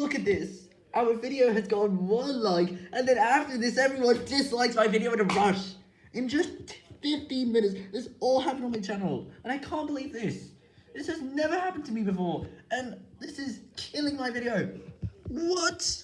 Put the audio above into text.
Look at this. Our video has gone one like, and then after this, everyone dislikes my video in a rush. In just 15 minutes, this all happened on my channel, and I can't believe this. This has never happened to me before, and this is killing my video. What?